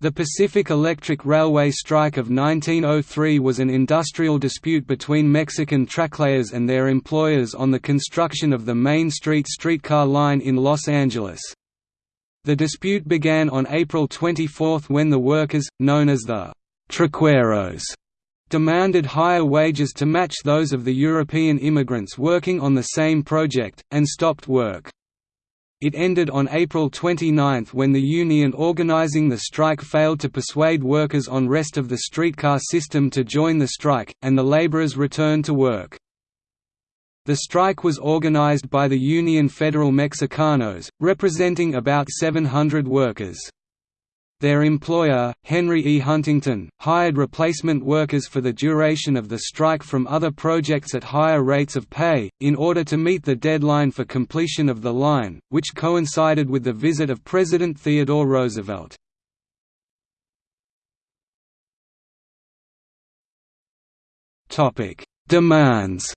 The Pacific Electric Railway strike of 1903 was an industrial dispute between Mexican tracklayers and their employers on the construction of the Main Street streetcar line in Los Angeles. The dispute began on April 24 when the workers, known as the «traqueros», demanded higher wages to match those of the European immigrants working on the same project, and stopped work. It ended on April 29 when the union organizing the strike failed to persuade workers on rest of the streetcar system to join the strike, and the laborers returned to work. The strike was organized by the Union Federal Mexicanos, representing about 700 workers. Their employer, Henry E. Huntington, hired replacement workers for the duration of the strike from other projects at higher rates of pay, in order to meet the deadline for completion of the line, which coincided with the visit of President Theodore Roosevelt. Demands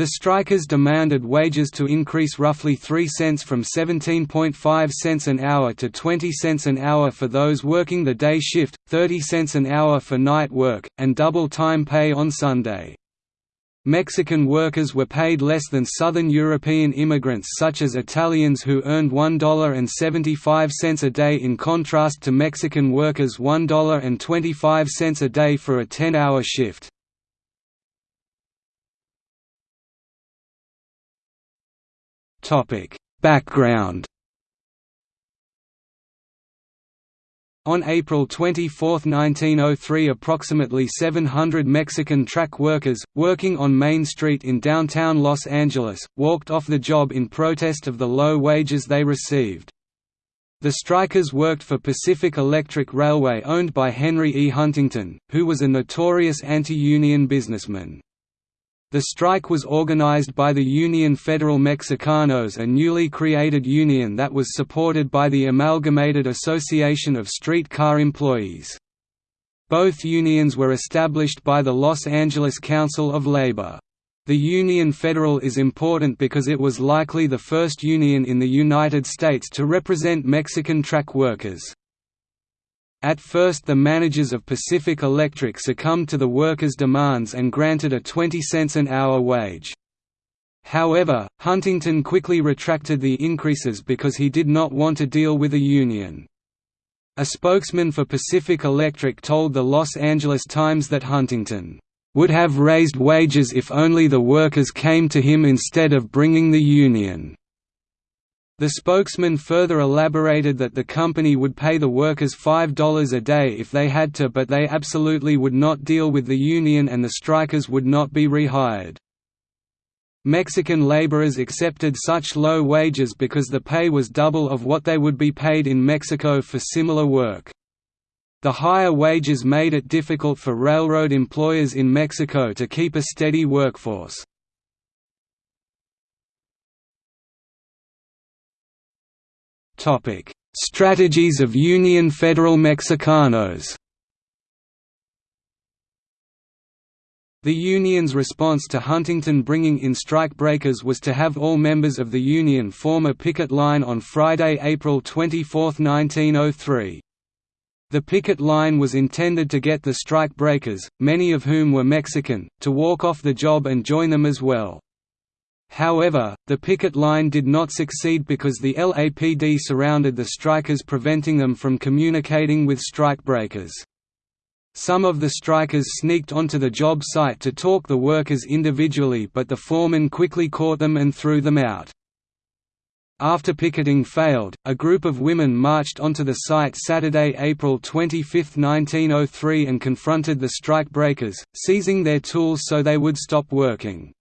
The strikers demanded wages to increase roughly 3 cents from 17.5 cents an hour to 20 cents an hour for those working the day shift, 30 cents an hour for night work, and double time pay on Sunday. Mexican workers were paid less than Southern European immigrants such as Italians who earned $1.75 a day in contrast to Mexican workers $1.25 a day for a 10-hour shift. Topic: Background. On April 24, 1903 approximately 700 Mexican track workers, working on Main Street in downtown Los Angeles, walked off the job in protest of the low wages they received. The strikers worked for Pacific Electric Railway owned by Henry E. Huntington, who was a notorious anti-union businessman. The strike was organized by the Union Federal Mexicanos a newly created union that was supported by the Amalgamated Association of Streetcar Employees. Both unions were established by the Los Angeles Council of Labor. The Union Federal is important because it was likely the first union in the United States to represent Mexican track workers. At first the managers of Pacific Electric succumbed to the workers' demands and granted a 20 cents an hour wage. However, Huntington quickly retracted the increases because he did not want to deal with a union. A spokesman for Pacific Electric told the Los Angeles Times that Huntington would have raised wages if only the workers came to him instead of bringing the union. The spokesman further elaborated that the company would pay the workers $5 a day if they had to but they absolutely would not deal with the union and the strikers would not be rehired. Mexican laborers accepted such low wages because the pay was double of what they would be paid in Mexico for similar work. The higher wages made it difficult for railroad employers in Mexico to keep a steady workforce. Strategies of Union Federal Mexicanos. The union's response to Huntington bringing in strikebreakers was to have all members of the union form a picket line on Friday, April 24, 1903. The picket line was intended to get the strikebreakers, many of whom were Mexican, to walk off the job and join them as well. However, the picket line did not succeed because the LAPD surrounded the strikers preventing them from communicating with strikebreakers. Some of the strikers sneaked onto the job site to talk the workers individually but the foreman quickly caught them and threw them out. After picketing failed, a group of women marched onto the site Saturday, April 25, 1903 and confronted the strikebreakers, seizing their tools so they would stop working.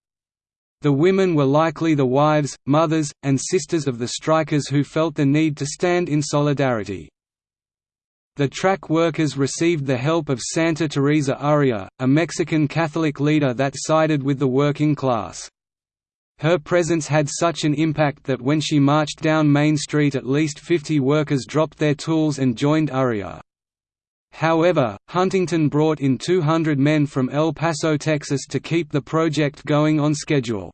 The women were likely the wives, mothers, and sisters of the strikers who felt the need to stand in solidarity. The track workers received the help of Santa Teresa Urrea, a Mexican Catholic leader that sided with the working class. Her presence had such an impact that when she marched down Main Street at least 50 workers dropped their tools and joined Urrea. However, Huntington brought in 200 men from El Paso, Texas to keep the project going on schedule.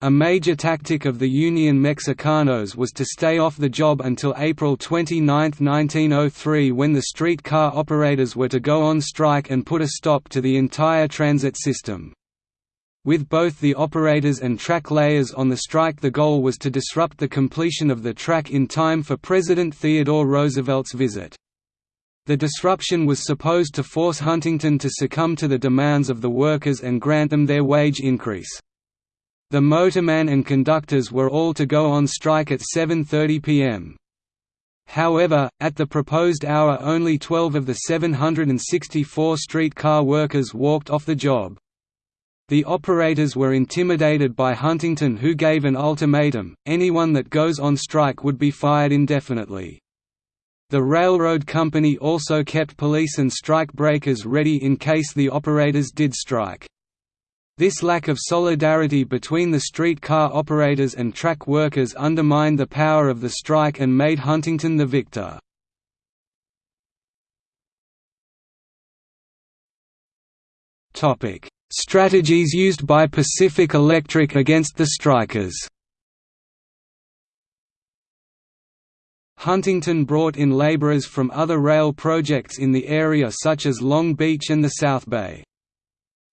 A major tactic of the Union Mexicanos was to stay off the job until April 29, 1903 when the streetcar operators were to go on strike and put a stop to the entire transit system. With both the operators and track layers on the strike the goal was to disrupt the completion of the track in time for President Theodore Roosevelt's visit. The disruption was supposed to force Huntington to succumb to the demands of the workers and grant them their wage increase. The motorman and conductors were all to go on strike at 7.30 pm. However, at the proposed hour only 12 of the 764 streetcar workers walked off the job. The operators were intimidated by Huntington who gave an ultimatum, anyone that goes on strike would be fired indefinitely. The railroad company also kept police and strike breakers ready in case the operators did strike. This lack of solidarity between the streetcar operators and track workers undermined the power of the strike and made Huntington the victor. Strategies used by Pacific Electric against the strikers Huntington brought in laborers from other rail projects in the area such as Long Beach and the South Bay.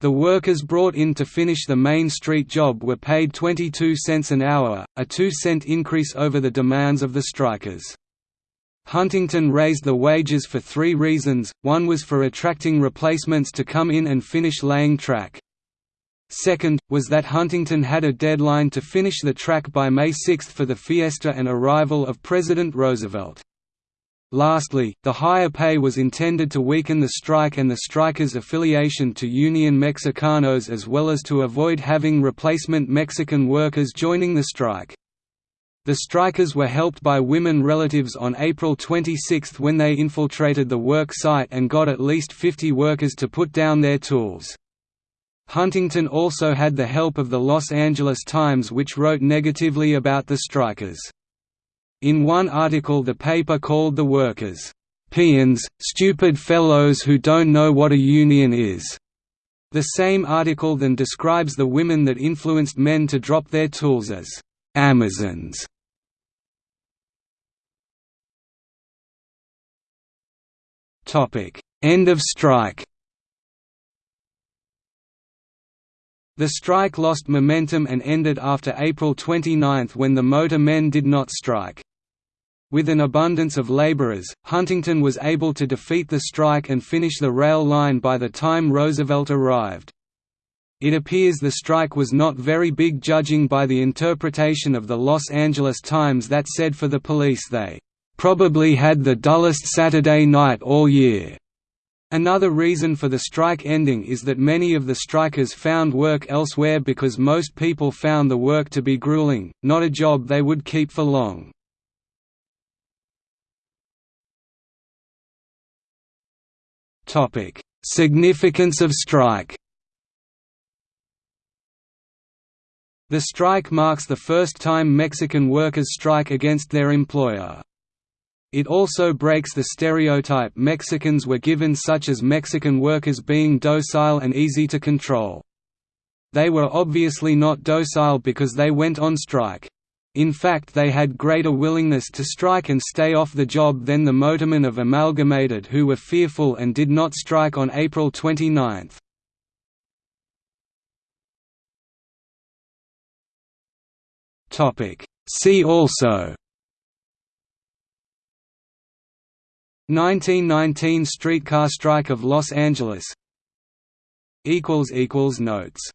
The workers brought in to finish the Main Street job were paid 22 cents an hour, a 2 cent increase over the demands of the strikers. Huntington raised the wages for three reasons, one was for attracting replacements to come in and finish laying track. Second, was that Huntington had a deadline to finish the track by May 6 for the fiesta and arrival of President Roosevelt. Lastly, the higher pay was intended to weaken the strike and the strikers' affiliation to Union Mexicanos as well as to avoid having replacement Mexican workers joining the strike. The strikers were helped by women relatives on April 26 when they infiltrated the work site and got at least 50 workers to put down their tools. Huntington also had the help of the Los Angeles Times which wrote negatively about the strikers. In one article the paper called the workers, "...peons, stupid fellows who don't know what a union is." The same article then describes the women that influenced men to drop their tools as Amazons. End of strike The strike lost momentum and ended after April 29 when the motor men did not strike. With an abundance of laborers, Huntington was able to defeat the strike and finish the rail line by the time Roosevelt arrived. It appears the strike was not very big judging by the interpretation of the Los Angeles Times that said for the police they, "...probably had the dullest Saturday night all year." Another reason for the strike ending is that many of the strikers found work elsewhere because most people found the work to be grueling, not a job they would keep for long. Significance of strike. The strike marks the first time Mexican workers strike against their employer. It also breaks the stereotype Mexicans were given such as Mexican workers being docile and easy to control. They were obviously not docile because they went on strike. In fact they had greater willingness to strike and stay off the job than the motormen of Amalgamated who were fearful and did not strike on April 29. See also 1919 streetcar strike of Los Angeles. Notes